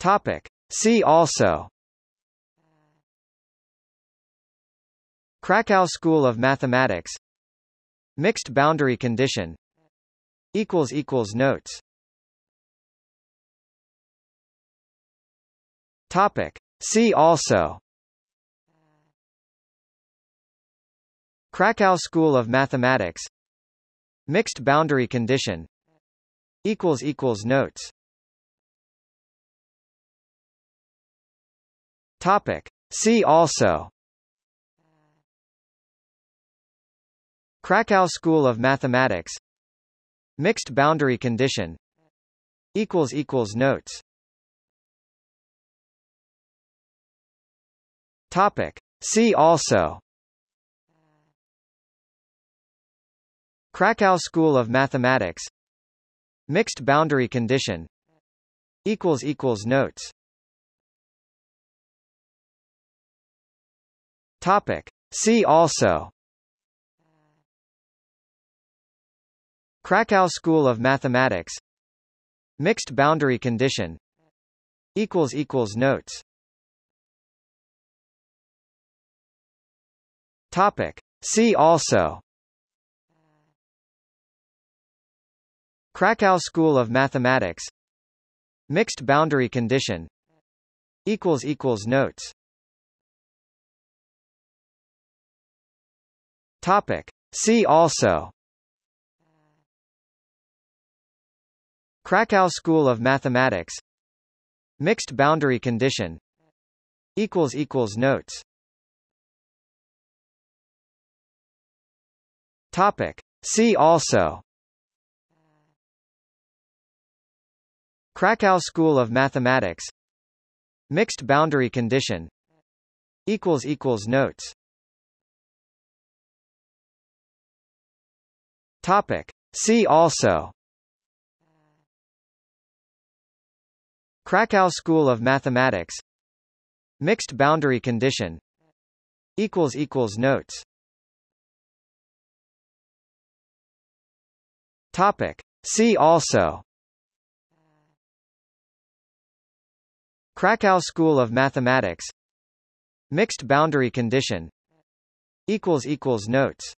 Topic. See also. Krakow School of Mathematics. Mixed boundary condition. Equals equals Notes. Topic. See also. Krakow School of Mathematics. Mixed boundary condition. Equals equals Notes Topic. See also. Krakow School of Mathematics. Mixed boundary condition. Equals equals Notes. Topic. See also. Krakow School of Mathematics. Mixed boundary condition. Equals equals Notes Topic. See also. Krakow School of Mathematics. Mixed boundary condition. Notes. Topic. See also. Krakow School of Mathematics. Mixed boundary condition. Equals equals Notes Topic. See also. Krakow School of Mathematics. Mixed boundary condition. Notes. Topic. See also. Krakow School of Mathematics. Mixed boundary condition. Notes Topic. See also. Krakow School of Mathematics. Mixed boundary condition. Equals equals Notes. Topic. See also. Krakow School of Mathematics. Mixed boundary condition. Equals equals Notes